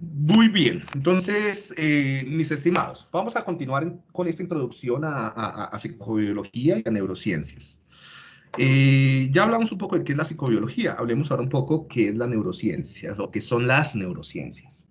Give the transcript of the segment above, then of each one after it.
Muy bien, entonces, eh, mis estimados, vamos a continuar con esta introducción a, psicobiología y a neurociencias. Eh, ya hablamos un poco de qué es la psicobiología, hablemos ahora un poco qué es la neurociencia, lo que son las neurociencias.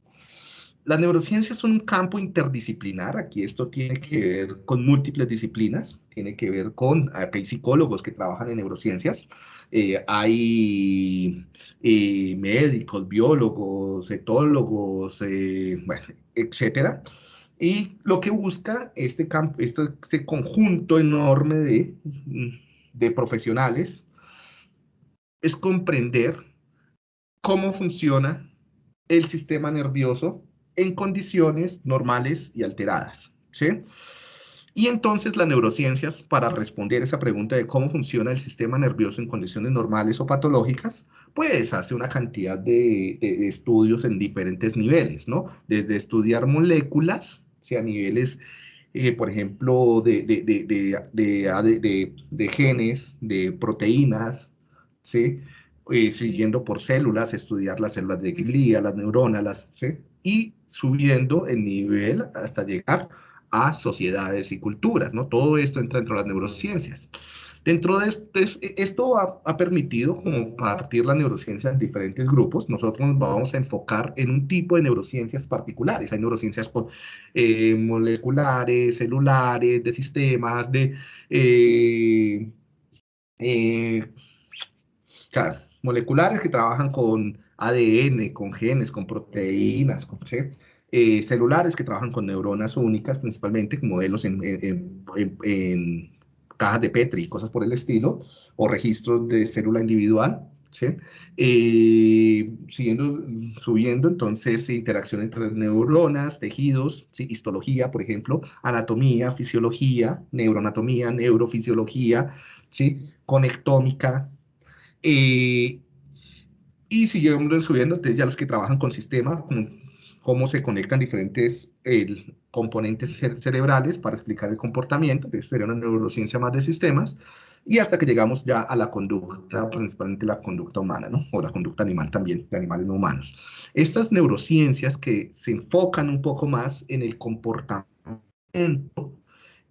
Las neurociencias son un campo interdisciplinar, aquí esto tiene que ver con múltiples disciplinas, tiene que ver con, aquí hay psicólogos que trabajan en neurociencias, eh, hay eh, médicos, biólogos, etólogos, eh, bueno, etcétera. Y lo que busca este, campo, este, este conjunto enorme de, de profesionales es comprender cómo funciona el sistema nervioso en condiciones normales y alteradas. ¿sí? Y entonces las neurociencias, para responder esa pregunta de cómo funciona el sistema nervioso en condiciones normales o patológicas, pues hace una cantidad de, estudios en diferentes niveles, ¿no? Desde estudiar moléculas, sea a niveles, eh, por ejemplo, de, de, genes, de proteínas, ¿sí? Eh, siguiendo por células, estudiar las células de glía, las neuronas, las, ¿sí? Y subiendo el nivel hasta llegar a sociedades y culturas, ¿no? Todo esto entra dentro de las neurociencias. Dentro de este, esto ha, permitido compartir la neurociencia en diferentes grupos. Nosotros nos vamos a enfocar en un tipo de neurociencias particulares. Hay neurociencias eh, moleculares, celulares, de sistemas, de... Eh, eh, moleculares que trabajan con ADN, con genes, con proteínas, con, eh, celulares que trabajan con neuronas únicas, principalmente modelos en, cajas de Petri y cosas por el estilo, o registros de célula individual, ¿sí? Eh, siguiendo, subiendo entonces interacción entre neuronas, tejidos, ¿sí? histología, por ejemplo, anatomía, fisiología, neuroanatomía, neurofisiología, ¿sí? conectómica, eh, y siguiendo subiendo, ya los que trabajan con sistemas, cómo se conectan diferentes componentes cerebrales para explicar el comportamiento, que sería una neurociencia más de sistemas, y hasta que llegamos ya a la conducta, principalmente la conducta humana, ¿no? o la conducta animal también, de animales no humanos. Estas neurociencias que se enfocan un poco más en el comportamiento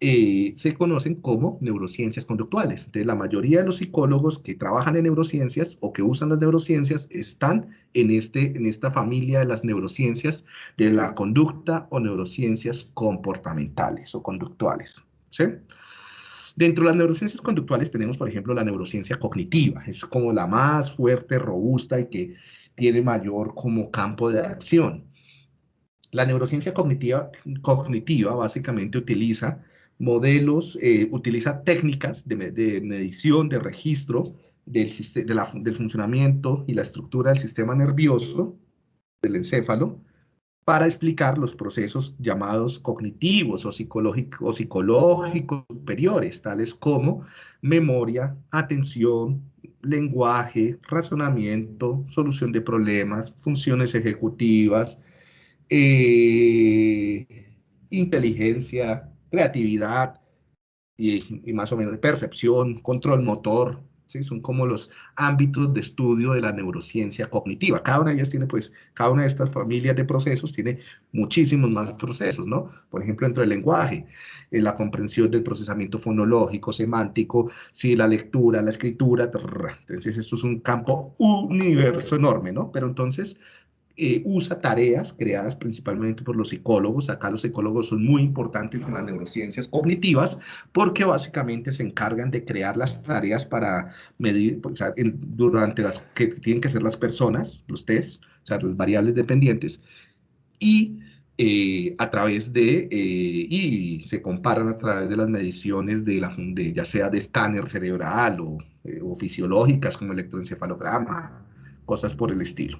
eh, se conocen como neurociencias conductuales. Entonces, la mayoría de los psicólogos que trabajan en neurociencias o que usan las neurociencias están en, este, en esta familia de las neurociencias de la conducta o neurociencias comportamentales o conductuales. Dentro de las neurociencias conductuales tenemos, por ejemplo, la neurociencia cognitiva. Es como la más fuerte, robusta y que tiene mayor como campo de acción. La neurociencia cognitiva, cognitiva básicamente utiliza modelos, eh, utiliza técnicas de, medición, de registro del, funcionamiento y la estructura del sistema nervioso, del encéfalo, para explicar los procesos llamados cognitivos o psicológicos, o psicológicos superiores, tales como memoria, atención, lenguaje, razonamiento, solución de problemas, funciones ejecutivas, eh, inteligencia, creatividad y, más o menos percepción, control motor, ¿sí? son como los ámbitos de estudio de la neurociencia cognitiva. Cada una de ellas tiene, pues, cada una de estas familias de procesos tiene muchísimos más procesos, ¿no? Por ejemplo, dentro del lenguaje, en la comprensión del procesamiento fonológico, semántico, sí, la lectura, la escritura, entonces esto es un campo universo enorme, ¿no? Pero entonces eh, usa tareas creadas principalmente por los psicólogos. Acá los psicólogos son muy importantes en las neurociencias cognitivas porque básicamente se encargan de crear las tareas para medir, sea, durante las que tienen que ser las personas, los test, o sea, las variables dependientes, y eh, a través de, eh, y se comparan a través de las mediciones de, la, de ya sea de escáner cerebral o, o fisiológicas como electroencefalograma, cosas por el estilo.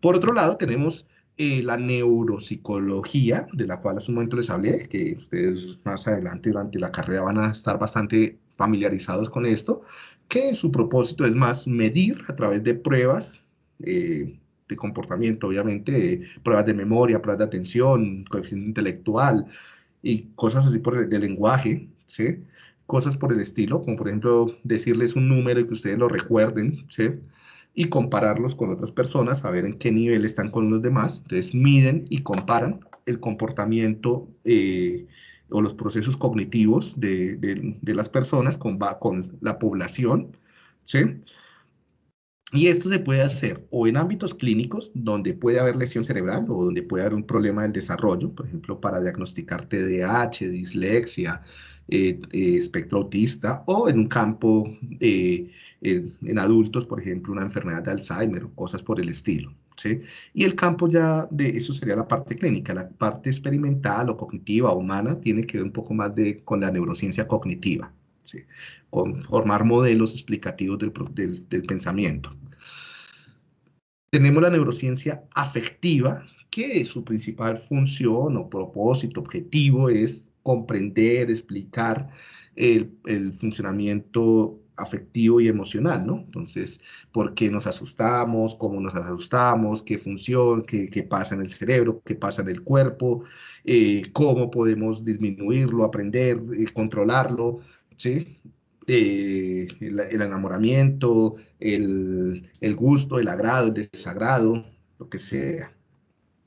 Por otro lado, tenemos eh, la neuropsicología, de la cual hace un momento les hablé, que ustedes más adelante durante la carrera van a estar bastante familiarizados con esto, que su propósito es más medir a través de pruebas eh, de comportamiento, obviamente, pruebas de memoria, pruebas de atención, coeficiente intelectual y cosas así por el, de lenguaje, ¿sí? Cosas por el estilo, como por ejemplo decirles un número y que ustedes lo recuerden, ¿sí? Y compararlos con otras personas, saber en qué nivel están con los demás. Entonces miden y comparan el comportamiento eh, o los procesos cognitivos de, de, las personas con, con la población, ¿sí? Y esto se puede hacer o en ámbitos clínicos, donde puede haber lesión cerebral o donde puede haber un problema del desarrollo, por ejemplo, para diagnosticar TDAH, dislexia, eh, eh, espectro autista, o en un campo eh, en adultos, por ejemplo, una enfermedad de Alzheimer o cosas por el estilo. ¿sí? Y el campo ya de eso sería la parte clínica, la parte experimental o cognitiva humana tiene que ver un poco más de, con la neurociencia cognitiva. Con formar modelos explicativos del, pensamiento. Tenemos la neurociencia afectiva, que su principal función o propósito, objetivo es comprender, explicar el, funcionamiento afectivo y emocional, ¿no? Entonces, ¿por qué nos asustamos? ¿Cómo nos asustamos? ¿Qué función? ¿Qué, qué pasa en el cerebro? ¿Qué pasa en el cuerpo? Eh, ¿Cómo podemos disminuirlo, aprender, eh, controlarlo? ¿sí? Eh, el, enamoramiento, el, el, gusto, el agrado, el desagrado, lo que sea.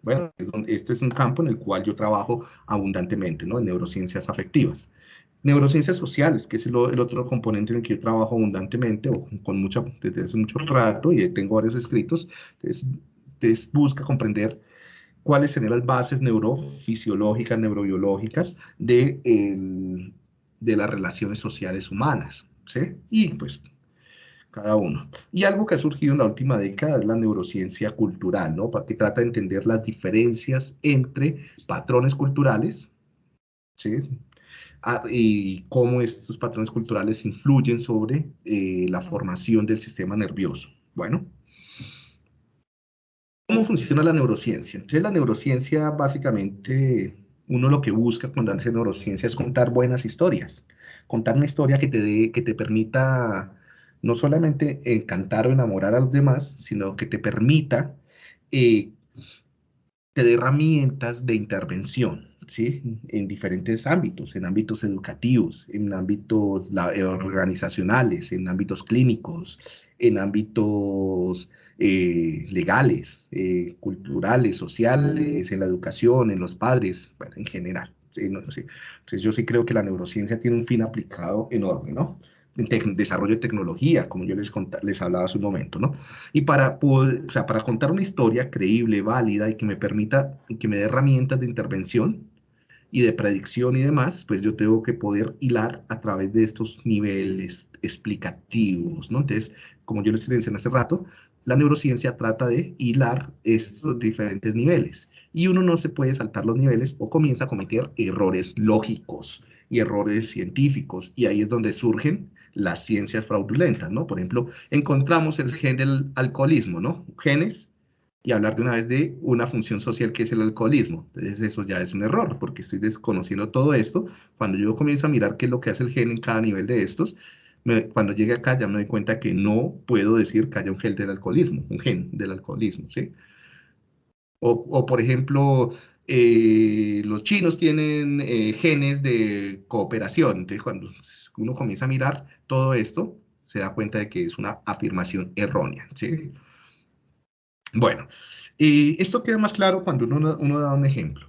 Bueno, este es un campo en el cual yo trabajo abundantemente, ¿no? En neurociencias afectivas. Neurociencias sociales, que es el, otro componente en el que yo trabajo abundantemente, o con mucha, desde hace mucho rato, y tengo varios escritos, entonces, busca comprender cuáles serían las bases neurofisiológicas, neurobiológicas de el, de las relaciones sociales humanas, ¿sí? Y pues cada uno. Y algo que ha surgido en la última década es la neurociencia cultural, ¿no? Que trata de entender las diferencias entre patrones culturales, ¿sí? Ah, y cómo estos patrones culturales influyen sobre eh, la formación del sistema nervioso. Bueno, ¿cómo funciona la neurociencia? Entonces, la neurociencia básicamente uno lo que busca cuando hace neurociencia es contar buenas historias, contar una historia que te, que te permita no solamente encantar o enamorar a los demás, sino que te permita, eh, te dé herramientas de intervención, ¿sí? En diferentes ámbitos, en ámbitos educativos, en ámbitos eh, organizacionales, en ámbitos clínicos, en ámbitos eh, legales, eh, culturales, sociales, en la educación, en los padres, bueno, en general. Entonces yo sí creo que la neurociencia tiene un fin aplicado enorme, ¿no? En desarrollo de tecnología, como yo les, les hablaba hace un momento, ¿no? Y para, poder, o sea, para contar una historia creíble, válida y que me permita, y que me dé herramientas de intervención y de predicción y demás, pues yo tengo que poder hilar a través de estos niveles explicativos, ¿no? Entonces, como yo les mencioné hace rato, la neurociencia trata de hilar estos diferentes niveles y uno no se puede saltar los niveles o comienza a cometer errores lógicos y errores científicos y ahí es donde surgen las ciencias fraudulentas, ¿no? Por ejemplo, encontramos el gen del alcoholismo, ¿no? Genes y hablar de una vez de una función social que es el alcoholismo. Entonces eso ya es un error porque estoy desconociendo todo esto. Cuando yo comienzo a mirar qué es lo que hace el gen en cada nivel de estos, cuando llegue acá ya me doy cuenta que no puedo decir que haya un gen del alcoholismo, un gen del alcoholismo, ¿sí? O, por ejemplo, eh, los chinos tienen eh, genes de cooperación. Entonces, cuando uno comienza a mirar todo esto, se da cuenta de que es una afirmación errónea, ¿sí? Bueno, esto queda más claro cuando uno, da un ejemplo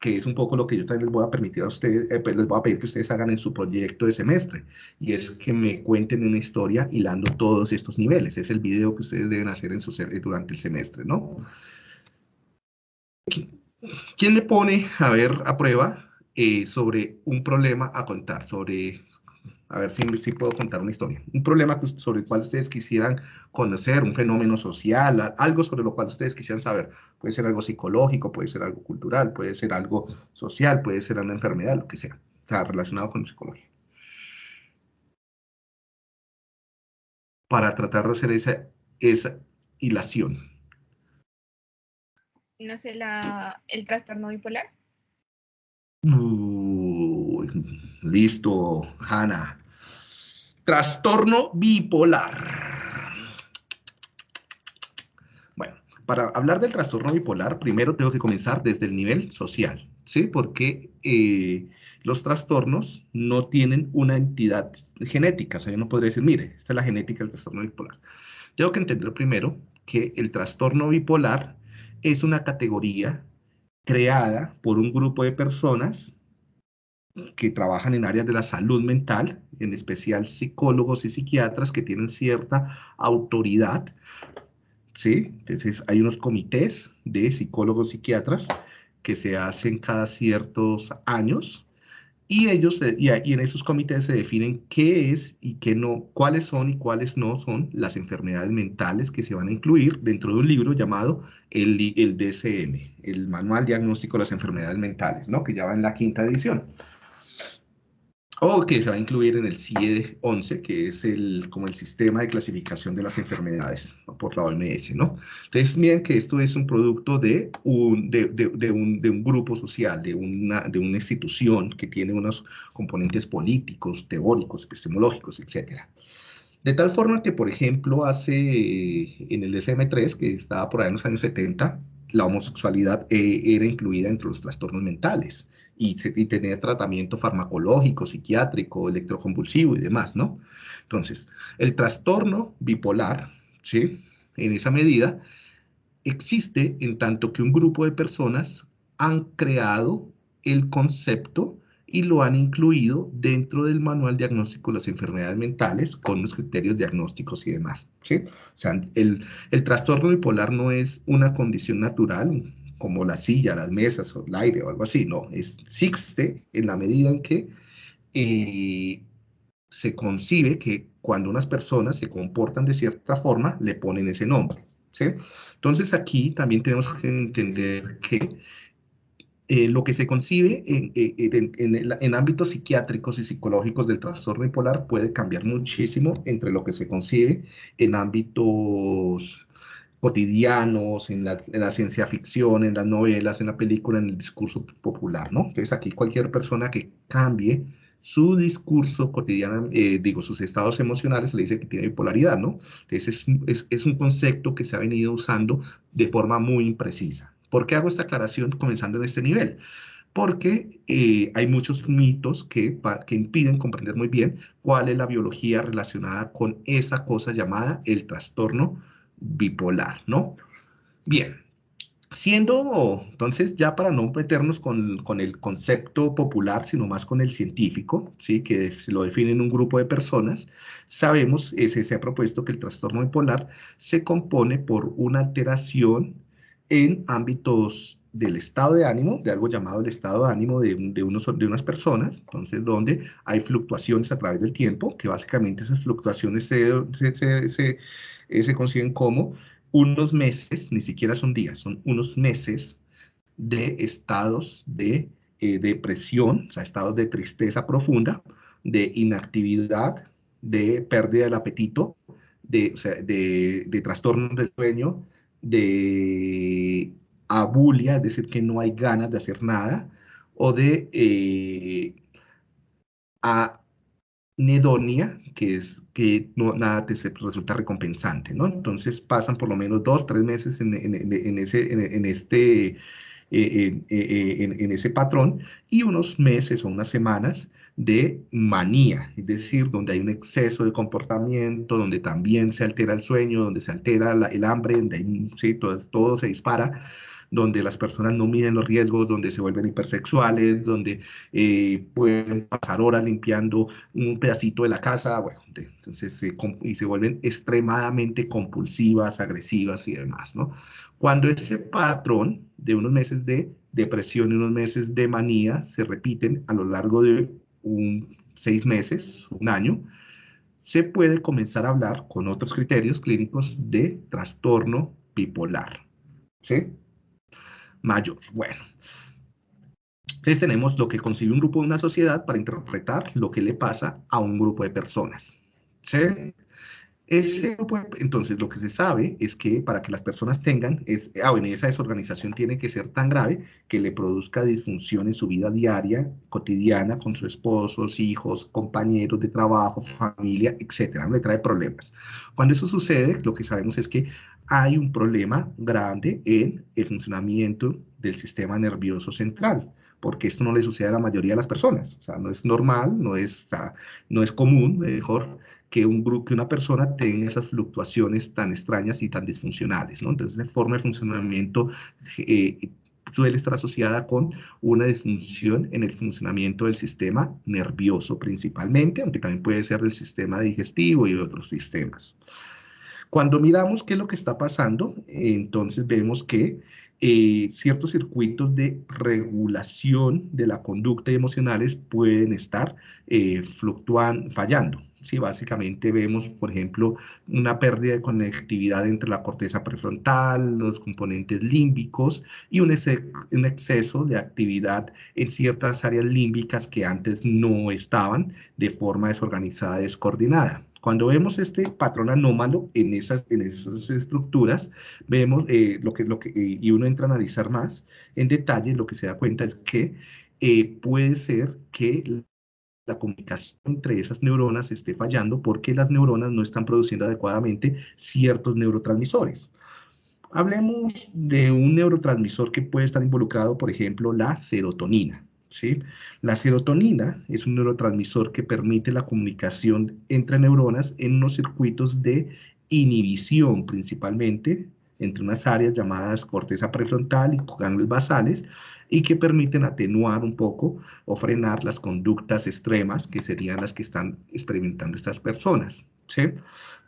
que es un poco lo que yo también les voy a permitir a ustedes, eh, pues les voy a pedir que ustedes hagan en su proyecto de semestre, y es que me cuenten una historia hilando todos estos niveles. Es el video que ustedes deben hacer en su, durante el semestre, ¿no? ¿Quién le pone a ver a prueba eh, sobre un problema a contar, sobre a ver si, si puedo contar una historia. Un problema sobre el cual ustedes quisieran conocer, un fenómeno social, algo sobre lo cual ustedes quisieran saber. Puede ser algo psicológico, puede ser algo cultural, puede ser algo social, puede ser una enfermedad, lo que sea. Está relacionado con psicología. Para tratar de hacer esa, esa hilación. No sé, la, el trastorno bipolar. listo, Hanna. Trastorno bipolar. Bueno, para hablar del trastorno bipolar, primero tengo que comenzar desde el nivel social, ¿sí? Porque eh, los trastornos no tienen una entidad genética. O sea, yo no podría decir, mire, esta es la genética del trastorno bipolar. Tengo que entender primero que el trastorno bipolar es una categoría creada por un grupo de personas que trabajan en áreas de la salud mental, en especial psicólogos y psiquiatras que tienen cierta autoridad. ¿sí? Entonces hay unos comités de psicólogos psiquiatras que se hacen cada ciertos años y ellos y, en esos comités se definen qué es y qué no, cuáles son y cuáles no son las enfermedades mentales que se van a incluir dentro de un libro llamado el, el DSM, el Manual Diagnóstico de las Enfermedades Mentales, ¿no? que ya va en la quinta edición o que se va a incluir en el CIE 11, que es el, como el sistema de clasificación de las enfermedades por la OMS, ¿no? Entonces, miren que esto es un producto de un, de, de, un, de un, grupo social, de una, de una institución que tiene unos componentes políticos, teóricos, epistemológicos, etc. De tal forma que, por ejemplo, hace en el DSM-3, que estaba por ahí en los años 70, la homosexualidad eh, era incluida entre los trastornos mentales y, tener tratamiento farmacológico, psiquiátrico, electroconvulsivo y demás, ¿no? Entonces, el trastorno bipolar, ¿sí? En esa medida, existe en tanto que un grupo de personas han creado el concepto y lo han incluido dentro del manual diagnóstico de las enfermedades mentales con los criterios diagnósticos y demás. ¿sí? O sea, el, el trastorno bipolar no es una condición natural, como la silla, las mesas o el aire o algo así, no, existe en la medida en que eh, se concibe que cuando unas personas se comportan de cierta forma, le ponen ese nombre. ¿sí? Entonces aquí también tenemos que entender que eh, lo que se concibe en, en, en, ámbitos psiquiátricos y psicológicos del trastorno bipolar puede cambiar muchísimo entre lo que se concibe en ámbitos cotidianos, en la, ciencia ficción, en las novelas, en la película, en el discurso popular, ¿no? Entonces aquí cualquier persona que cambie su discurso cotidiano, eh, digo, sus estados emocionales, le dice que tiene bipolaridad, ¿no? Entonces es, es, un concepto que se ha venido usando de forma muy imprecisa. ¿Por qué hago esta aclaración comenzando en este nivel? Porque eh, hay muchos mitos que, que impiden comprender muy bien cuál es la biología relacionada con esa cosa llamada el trastorno bipolar, ¿no? Bien, siendo, entonces, ya para no meternos con, con, el concepto popular, sino más con el científico, ¿sí? que se lo define en un grupo de personas, sabemos, ese, se ha propuesto que el trastorno bipolar se compone por una alteración en ámbitos del estado de ánimo, de algo llamado el estado de ánimo de, de, unos, de unas personas, entonces donde hay fluctuaciones a través del tiempo, que básicamente esas fluctuaciones se, se eh, se consiguen como unos meses, ni siquiera son días, son unos meses de estados de eh, depresión, o sea, estados de tristeza profunda, de inactividad, de pérdida del apetito, de, o sea, de, de trastornos del sueño, de abulia, es decir, que no hay ganas de hacer nada, o de eh, nedonia, que es que no, nada te resulta recompensante, ¿no? Entonces pasan por lo menos dos, tres meses en, ese, en, este, eh, eh, eh, en, ese patrón y unos meses o unas semanas de manía, es decir, donde hay un exceso de comportamiento, donde también se altera el sueño, donde se altera el hambre, donde hay, sí, todo, todo se dispara donde las personas no miden los riesgos, donde se vuelven hipersexuales, donde eh, pueden pasar horas limpiando un pedacito de la casa, bueno, entonces y se vuelven extremadamente compulsivas, agresivas y demás, ¿no? Cuando ese patrón de unos meses de depresión y unos meses de manía se repiten a lo largo de un, seis meses, un año, se puede comenzar a hablar con otros criterios clínicos de trastorno bipolar. ¿Sí? Mayor. Bueno, entonces tenemos lo que concibe un grupo de una sociedad para interpretar lo que le pasa a un grupo de personas. ¿Sí? Ese entonces, lo que se sabe es que para que las personas tengan, es, ah, bueno, esa desorganización tiene que ser tan grave que le produzca disfunción en su vida diaria, cotidiana, con sus esposos, hijos, compañeros de trabajo, familia, etcétera, le trae problemas. Cuando eso sucede, lo que sabemos es que hay un problema grande en el funcionamiento del sistema nervioso central, porque esto no le sucede a la mayoría de las personas. O sea, no es normal, no es, no es común, mejor, que, un grupo, que una persona tenga esas fluctuaciones tan extrañas y tan disfuncionales, ¿no? Entonces, la forma de funcionamiento eh, suele estar asociada con una disfunción en el funcionamiento del sistema nervioso principalmente, aunque también puede ser del sistema digestivo y otros sistemas. Cuando miramos qué es lo que está pasando, entonces vemos que eh, ciertos circuitos de regulación de la conducta emocionales pueden estar eh, fluctuando, fallando. Sí, básicamente vemos, por ejemplo, una pérdida de conectividad entre la corteza prefrontal, los componentes límbicos y un, un exceso de actividad en ciertas áreas límbicas que antes no estaban de forma desorganizada, descoordinada. Cuando vemos este patrón anómalo en esas, en esas estructuras, vemos eh, lo que, lo que, y uno entra a analizar más en detalle, lo que se da cuenta es que eh, puede ser que la comunicación entre esas neuronas esté fallando porque las neuronas no están produciendo adecuadamente ciertos neurotransmisores. Hablemos de un neurotransmisor que puede estar involucrado, por ejemplo, la serotonina. La serotonina es un neurotransmisor que permite la comunicación entre neuronas en unos circuitos de inhibición principalmente, entre unas áreas llamadas corteza prefrontal y ganglios basales, y que permiten atenuar un poco o frenar las conductas extremas que serían las que están experimentando estas personas.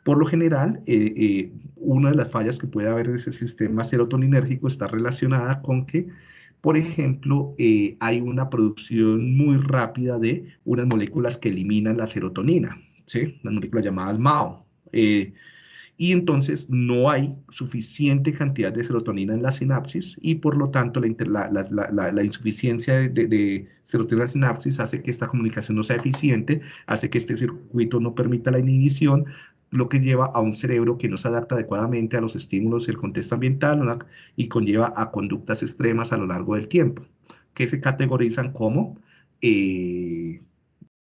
Por lo general, eh, eh, una de las fallas que puede haber en ese sistema serotoninérgico está relacionada con que por ejemplo, eh, hay una producción muy rápida de unas moléculas que eliminan la serotonina, ¿sí? Las moléculas llamadas MAO. Eh, y entonces no hay suficiente cantidad de serotonina en la sinapsis y por lo tanto la, insuficiencia de, de, serotonina en la sinapsis hace que esta comunicación no sea eficiente, hace que este circuito no permita la inhibición, lo que lleva a un cerebro que no se adapta adecuadamente a los estímulos y el contexto ambiental y conlleva a conductas extremas a lo largo del tiempo, que se categorizan como eh,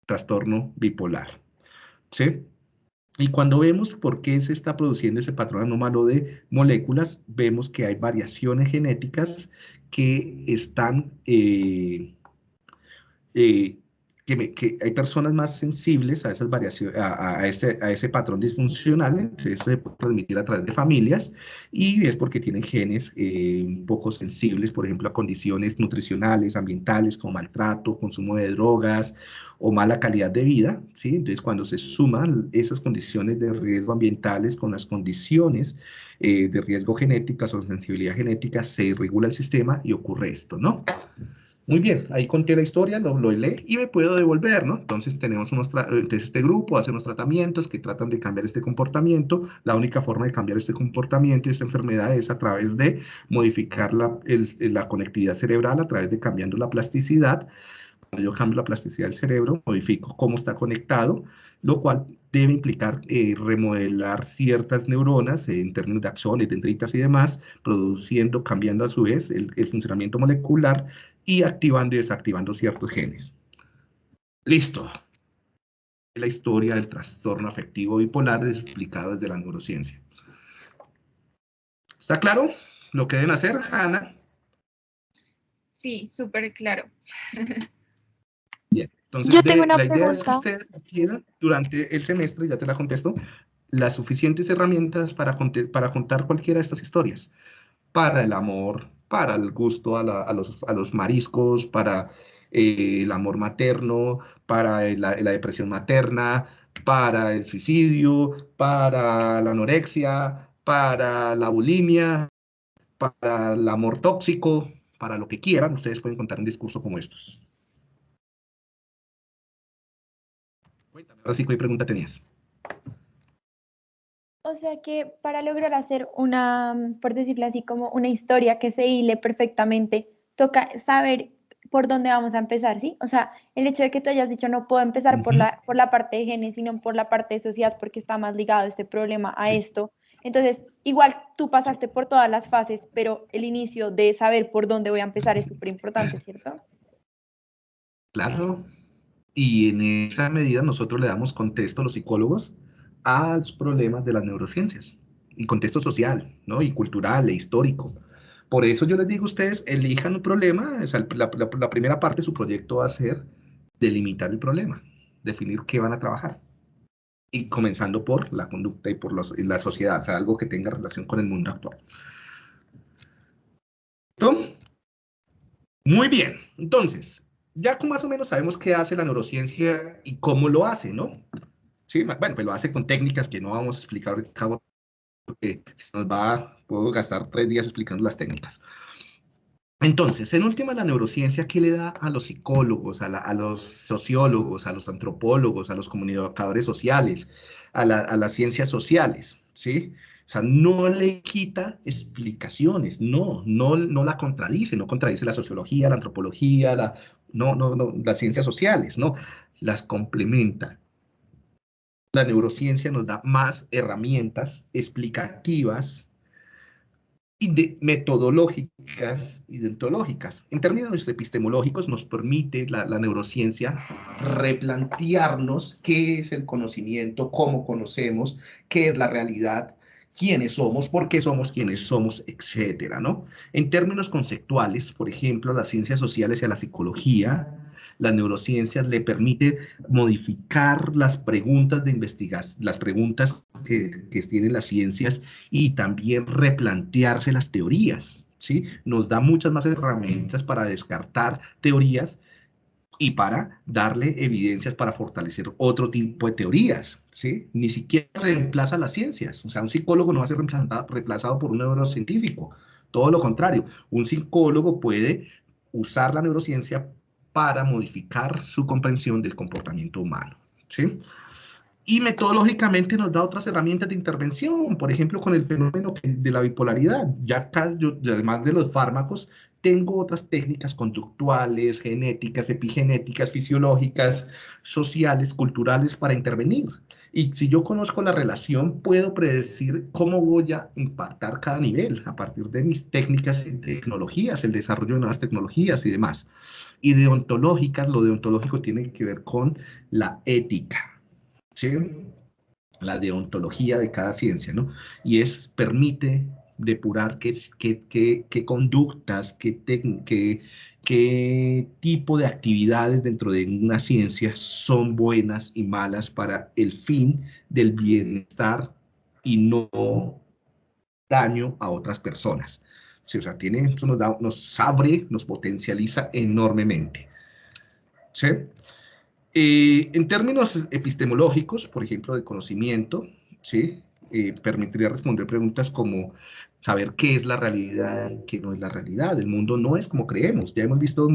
trastorno bipolar. ¿sí? Y cuando vemos por qué se está produciendo ese patrón anómalo de moléculas, vemos que hay variaciones genéticas que están eh, eh, que, hay personas más sensibles a esas variaciones, a, este, a ese patrón disfuncional, entonces se puede transmitir a través de familias, y es porque tienen genes eh, un poco sensibles, por ejemplo, a condiciones nutricionales, ambientales, como maltrato, consumo de drogas o mala calidad de vida, ¿sí? Entonces, cuando se suman esas condiciones de riesgo ambientales con las condiciones eh, de riesgo genéticas o sensibilidad genética, se regula el sistema y ocurre esto, ¿no? Muy bien, ahí conté la historia, lo, leí y me puedo devolver, ¿no? Entonces tenemos unos entonces este grupo hace unos tratamientos que tratan de cambiar este comportamiento. La única forma de cambiar este comportamiento y esta enfermedad es a través de modificar la, la conectividad cerebral, a través de cambiando la plasticidad. Yo cambio la plasticidad del cerebro, modifico cómo está conectado, lo cual debe implicar eh, remodelar ciertas neuronas en términos de axones, dendritas y demás, produciendo, cambiando a su vez el, el funcionamiento molecular y activando y desactivando ciertos genes. Listo. La historia del trastorno afectivo bipolar explicado desde la neurociencia. ¿Está claro lo que deben hacer, Ana? Sí, súper claro. Entonces Yo tengo una la idea pregunta. es que ustedes adquieran durante el semestre, ya te la contesto, las suficientes herramientas para, para contar cualquiera de estas historias. Para el amor, para el gusto a, los, mariscos, para eh, el amor materno, para la, depresión materna, para el suicidio, para la anorexia, para la bulimia, para el amor tóxico, para lo que quieran, ustedes pueden contar un discurso como estos. Cuéntame, ahora sí, ¿qué pregunta tenías? O sea que para lograr hacer una, por decirlo así, como una historia que se hile perfectamente, toca saber por dónde vamos a empezar, ¿sí? O sea, el hecho de que tú hayas dicho no puedo empezar por, la, por la parte de genes, sino por la parte de sociedad, porque está más ligado este problema a esto. Entonces, igual tú pasaste por todas las fases, pero el inicio de saber por dónde voy a empezar es súper importante, ¿cierto? Claro. Y en esa medida nosotros le damos contexto a los psicólogos a los problemas de las neurociencias, y contexto social, ¿no? Y cultural e histórico. Por eso yo les digo a ustedes, elijan un problema, la, primera parte de su proyecto va a ser delimitar el problema, definir qué van a trabajar. y comenzando por la conducta y por la sociedad, o sea, algo que tenga relación con el mundo actual. ¿Listo? Muy bien, entonces, ya más o menos sabemos qué hace la neurociencia y cómo lo hace, ¿no? Sí, bueno, pues lo hace con técnicas que no vamos a explicar ahorita porque nos va, puedo gastar tres días explicando las técnicas. Entonces, en última, la neurociencia, ¿qué le da a los psicólogos, a, los sociólogos, a los antropólogos, a los comunicadores sociales, a, las ciencias sociales? ¿Sí? O sea, no le quita explicaciones, no, no, no la contradice, no contradice la sociología, la antropología, la, no, no, no, las ciencias sociales, no, las complementa. La neurociencia nos da más herramientas explicativas y metodológicas y deontológicas. En términos epistemológicos nos permite la, neurociencia replantearnos qué es el conocimiento, cómo conocemos, qué es la realidad, quiénes somos, por qué somos quienes somos, etcétera, ¿no? En términos conceptuales, por ejemplo, las ciencias sociales y la psicología las neurociencias le permite modificar las preguntas de investigación, las preguntas que, tienen las ciencias y también replantearse las teorías, ¿sí? Nos da muchas más herramientas para descartar teorías y para darle evidencias para fortalecer otro tipo de teorías, ¿sí? Ni siquiera reemplaza las ciencias, o sea, un psicólogo no va a ser reemplazado, por un neurocientífico, todo lo contrario, un psicólogo puede usar la neurociencia para modificar su comprensión del comportamiento humano. ¿sí? Y metodológicamente nos da otras herramientas de intervención, por ejemplo, con el fenómeno de la bipolaridad. Ya además de los fármacos, tengo otras técnicas conductuales, genéticas, epigenéticas, fisiológicas, sociales, culturales para intervenir. Y si yo conozco la relación, puedo predecir cómo voy a impactar cada nivel a partir de mis técnicas y tecnologías, el desarrollo de nuevas tecnologías y demás. Y deontológicas, lo deontológico tiene que ver con la ética, ¿sí? La deontología de cada ciencia, ¿no? Y es, permite depurar qué, qué, qué, qué conductas, qué, qué, qué tipo de actividades dentro de una ciencia son buenas y malas para el fin del bienestar y no daño a otras personas. o sea, tiene, eso nos, da, nos abre, nos potencializa enormemente. ¿Sí? Eh, en términos epistemológicos, por ejemplo, de conocimiento, ¿sí? Eh, permitiría responder preguntas como saber qué es la realidad qué no es la realidad. El mundo no es como creemos. Ya hemos visto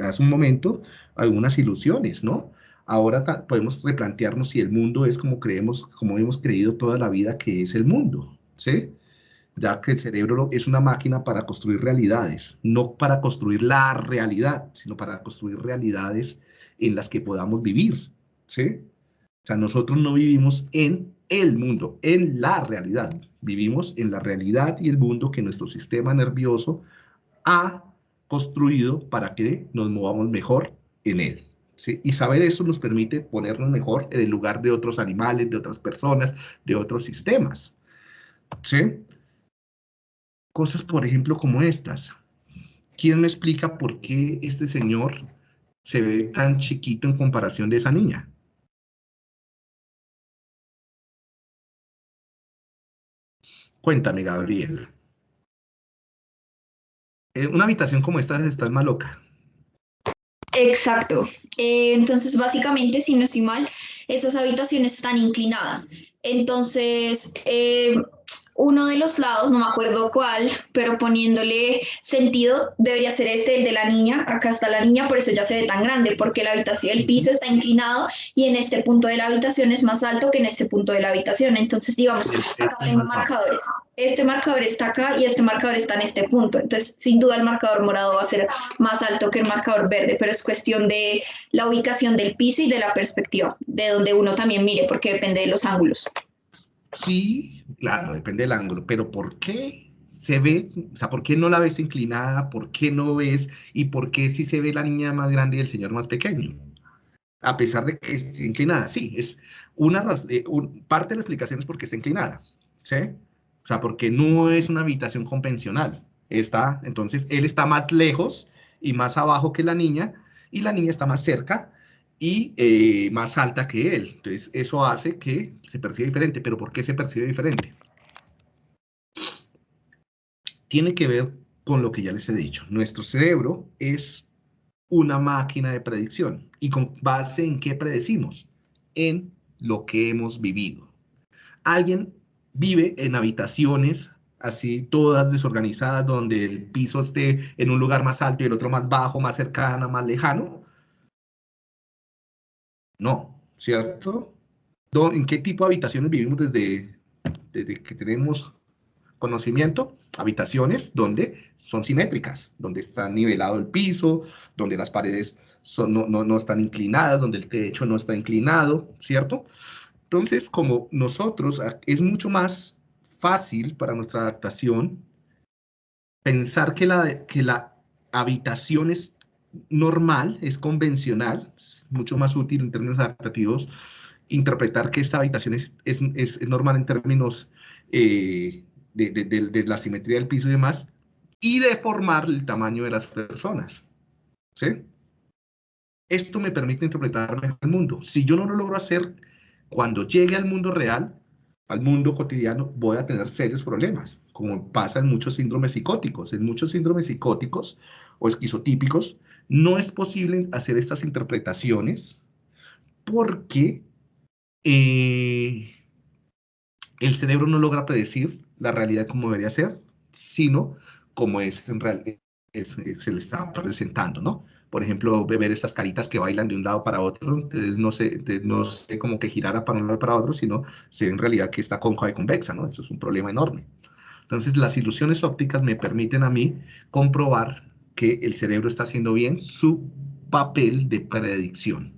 hace un momento algunas ilusiones, ¿no? Ahora podemos replantearnos si el mundo es como creemos, como hemos creído toda la vida que es el mundo, ¿sí? Ya que el cerebro es una máquina para construir realidades, no para construir la realidad, sino para construir realidades en las que podamos vivir, ¿sí? O sea, nosotros no vivimos en el mundo, en la realidad. Vivimos en la realidad y el mundo que nuestro sistema nervioso ha construido para que nos movamos mejor en él. Y saber eso nos permite ponernos mejor en el lugar de otros animales, de otras personas, de otros sistemas. ¿sí? Cosas, por ejemplo, como estas. ¿Quién me explica por qué este señor se ve tan chiquito en comparación de esa niña? Cuéntame, Gabriel. Eh, una habitación como esta está más loca. Exacto. Eh, entonces, básicamente, si no estoy mal, esas habitaciones están inclinadas. Entonces, eh, uno de los lados, no me acuerdo cuál, pero poniéndole sentido, debería ser este, el de la niña. Acá está la niña, por eso ya se ve tan grande, porque la habitación, el piso está inclinado y en este punto de la habitación es más alto que en este punto de la habitación. Entonces, digamos, acá tengo marcadores. Este marcador está acá y este marcador está en este punto. Entonces, sin duda el marcador morado va a ser más alto que el marcador verde, pero es cuestión de la ubicación del piso y de la perspectiva, de donde uno también mire, porque depende de los ángulos. Sí, claro, depende del ángulo, pero ¿por qué se ve, o sea, por qué no la ves inclinada, por qué no ves y por qué sí se ve la niña más grande y el señor más pequeño? A pesar de que esté inclinada, sí, es una eh, parte de la explicación es porque está inclinada, ¿sí? O sea, porque no es una habitación convencional. Está, entonces, él está más lejos y más abajo que la niña y la niña está más cerca y eh, más alta que él. Entonces, eso hace que se perciba diferente. ¿Pero por qué se percibe diferente? Tiene que ver con lo que ya les he dicho. Nuestro cerebro es una máquina de predicción. ¿Y con base en qué predecimos? En lo que hemos vivido. Alguien vive en habitaciones así todas desorganizadas, donde el piso esté en un lugar más alto y el otro más bajo, más cercano, más lejano, no, ¿cierto? ¿En qué tipo de habitaciones vivimos desde, desde que tenemos conocimiento? Habitaciones donde son simétricas, donde está nivelado el piso, donde las paredes no, no, no están inclinadas, donde el techo no está inclinado, ¿cierto? Entonces, como nosotros, es mucho más fácil para nuestra adaptación pensar que la, que la habitación es normal, es convencional, mucho más útil en términos adaptativos interpretar que esta habitación es, es, es normal en términos eh, de, de, de, la simetría del piso y demás, y deformar el tamaño de las personas. ¿sí? Esto me permite interpretar mejor el mundo. Si yo no lo logro hacer, cuando llegue al mundo real, al mundo cotidiano, voy a tener serios problemas, como pasa en muchos síndromes psicóticos. En muchos síndromes psicóticos o esquizotípicos, no es posible hacer estas interpretaciones porque eh, el cerebro no logra predecir la realidad como debería ser, sino como es en realidad se le está presentando, ¿no? Por ejemplo, ver estas caritas que bailan de un lado para otro, entonces no sé, no sé como que girara para un lado para otro, sino se ve en realidad que está cóncava y convexa, ¿no? Eso es un problema enorme. Entonces, las ilusiones ópticas me permiten a mí comprobar que el cerebro está haciendo bien su papel de predicción.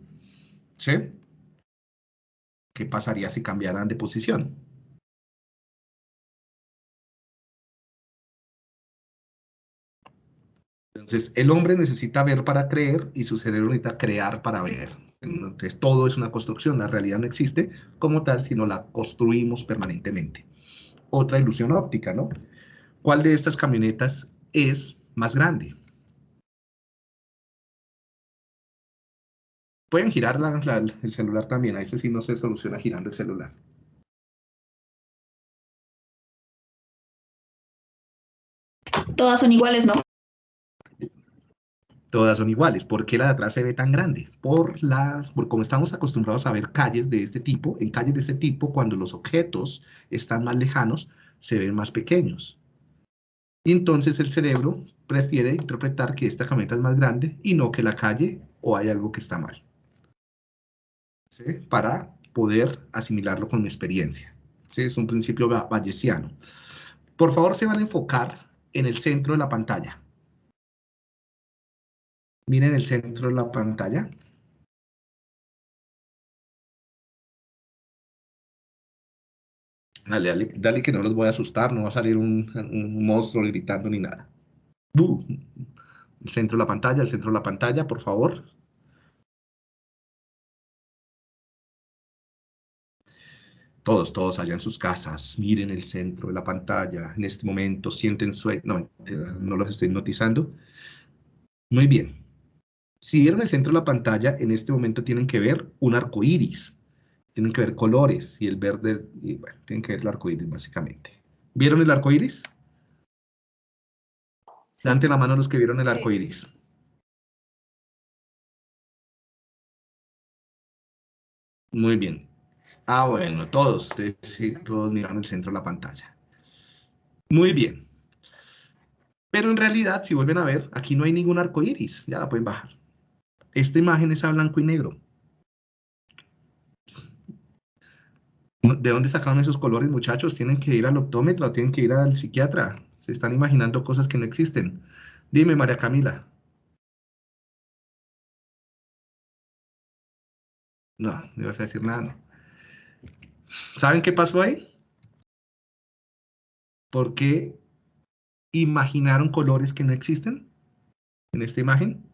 ¿Sí? ¿Qué pasaría si cambiaran de posición? Entonces, el hombre necesita ver para creer y su cerebro necesita crear para ver. Entonces, todo es una construcción. La realidad no existe como tal, sino la construimos permanentemente. Otra ilusión óptica, ¿no? ¿Cuál de estas camionetas es más grande? Pueden girar el celular también, a ese sí no se soluciona girando el celular. Todas son iguales, ¿no? Todas son iguales. ¿Por qué la de atrás se ve tan grande? Por la, por como estamos acostumbrados a ver calles de este tipo, en calles de este tipo, cuando los objetos están más lejanos, se ven más pequeños. Y entonces el cerebro prefiere interpretar que esta camioneta es más grande y no que la calle o hay algo que está mal para poder asimilarlo con mi experiencia. ¿sí? Es un principio bayesiano. Por favor, se van a enfocar en el centro de la pantalla. Miren el centro de la pantalla. Dale, dale, dale, que no los voy a asustar, no va a salir un, monstruo gritando ni nada. El centro de la pantalla, el centro de la pantalla, por favor. Todos, todos allá en sus casas, miren el centro de la pantalla, en este momento sienten sueño, no, no los estoy notizando. Muy bien. Si vieron el centro de la pantalla, en este momento tienen que ver un arco iris, tienen que ver colores, y el verde, y bueno, tienen que ver el arco iris básicamente. ¿Vieron el arco iris? Dante la mano los que vieron el arco iris. Muy bien. Ah, bueno, todos, sí, todos miran el centro de la pantalla. Muy bien. Pero en realidad, si vuelven a ver, aquí no hay ningún arco iris. Ya la pueden bajar. Esta imagen es a blanco y negro. ¿De dónde sacaron esos colores, muchachos? ¿Tienen que ir al optómetro tienen que ir al psiquiatra? Se están imaginando cosas que no existen. Dime, María Camila. No, no ibas a decir nada. ¿Saben qué pasó ahí? Porque imaginaron colores que no existen en esta imagen.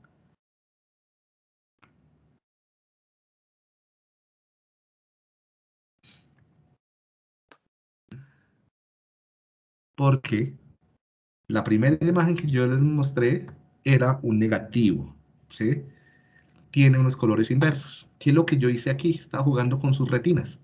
Porque la primera imagen que yo les mostré era un negativo, ¿sí? tiene unos colores inversos. ¿Qué es lo que yo hice aquí? Estaba jugando con sus retinas.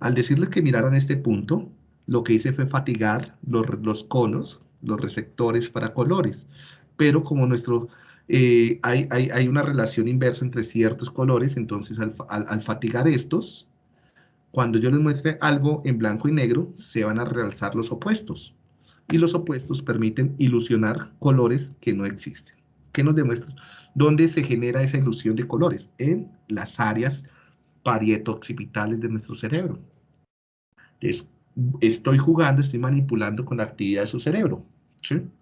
Al decirles que miraran este punto, lo que hice fue fatigar los, los conos, los receptores para colores. Pero como nuestro, eh, hay, hay, hay, una relación inversa entre ciertos colores, entonces al, al, al, fatigar estos, cuando yo les muestre algo en blanco y negro, se van a realzar los opuestos. Y los opuestos permiten ilusionar colores que no existen. ¿Qué nos demuestra? ¿Dónde se genera esa ilusión de colores? En las áreas parietoccipitales de nuestro cerebro. Entonces, estoy jugando, estoy manipulando con la actividad de su cerebro.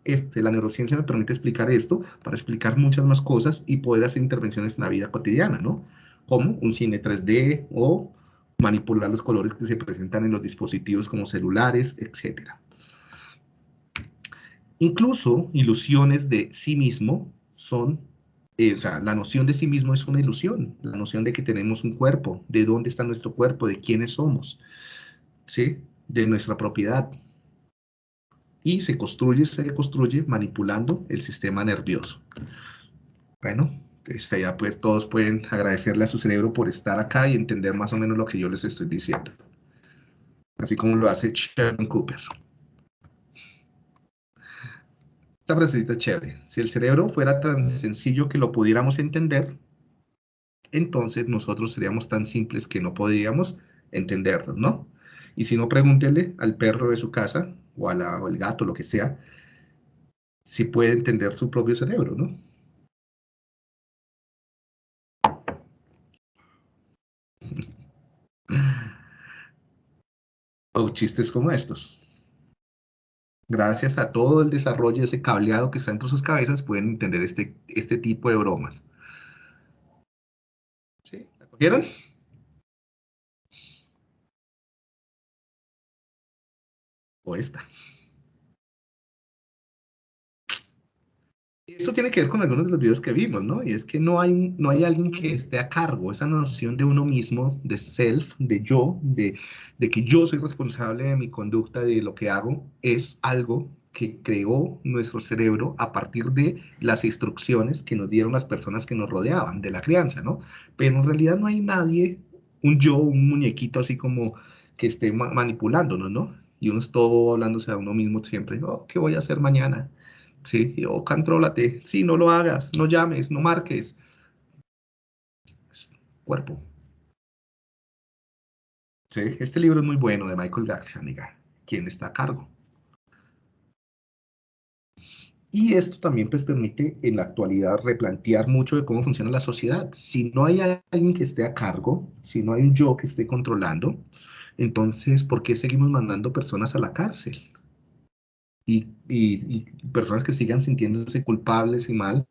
Este, la neurociencia me permite explicar esto para explicar muchas más cosas y poder hacer intervenciones en la vida cotidiana, ¿no? Como un cine 3D o manipular los colores que se presentan en los dispositivos como celulares, etc. Incluso ilusiones de sí mismo son eh, o sea, la noción de sí mismo es una ilusión, la noción de que tenemos un cuerpo, de dónde está nuestro cuerpo, de quiénes somos, ¿sí? De nuestra propiedad. Y se construye, se construye manipulando el sistema nervioso. Bueno, pues ya pues todos pueden agradecerle a su cerebro por estar acá y entender más o menos lo que yo les estoy diciendo. Así como lo hace Sheldon Cooper. Esta frasecita chévere. Si el cerebro fuera tan sencillo que lo pudiéramos entender, entonces nosotros seríamos tan simples que no podríamos entenderlo, ¿no? Y si no, pregúntele al perro de su casa o al gato, lo que sea, si puede entender su propio cerebro, ¿no? O chistes como estos gracias a todo el desarrollo de ese cableado que está entre sus cabezas, pueden entender este, este tipo de bromas. ¿Sí? ¿La cogieron? O esta. Esto tiene que ver con algunos de los videos que vimos, ¿no? Y es que no hay, no hay alguien que esté a cargo. Esa noción de uno mismo, de self, de yo, de, de que yo soy responsable de mi conducta, de lo que hago, es algo que creó nuestro cerebro a partir de las instrucciones que nos dieron las personas que nos rodeaban, de la crianza, ¿no? Pero en realidad no hay nadie, un yo, un muñequito así como que esté manipulándonos, ¿no? Y uno es todo hablándose a uno mismo siempre, oh, ¿qué voy a hacer mañana? Sí, o contrólate, sí, no lo hagas, no llames, no marques. Cuerpo. Sí, este libro es muy bueno de Michael Garcia. ¿Quién está a cargo? Y esto también pues, permite en la actualidad replantear mucho de cómo funciona la sociedad. Si no hay alguien que esté a cargo, si no hay un yo que esté controlando, entonces, ¿por qué seguimos mandando personas a la cárcel? Y, personas que sigan sintiéndose culpables y mal